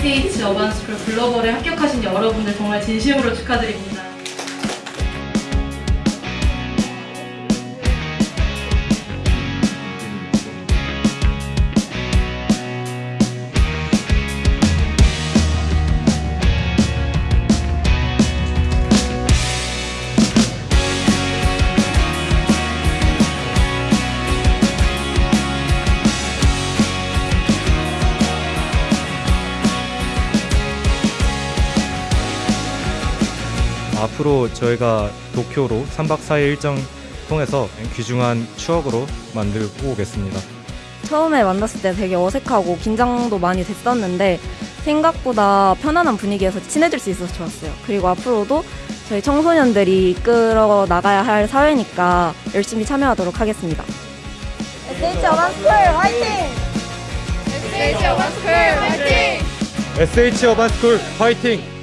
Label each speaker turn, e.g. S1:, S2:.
S1: SH 어반스쿨 글로벌에 합격하신 여러분들 정말 진심으로 축하드립니다.
S2: 앞으로 저희가 도쿄로 3박 4일 일정 통해서 귀중한 추억으로 만들고 오겠습니다.
S3: 처음에 만났을 때 되게 어색하고 긴장도 많이 됐었는데 생각보다 편안한 분위기에서 친해질 수 있어서 좋았어요. 그리고 앞으로도 저희 청소년들이 이끌어 나가야 할 사회니까 열심히 참여하도록 하겠습니다.
S4: SH 어반스쿨 화이팅!
S2: SH 어반스쿨 화이팅!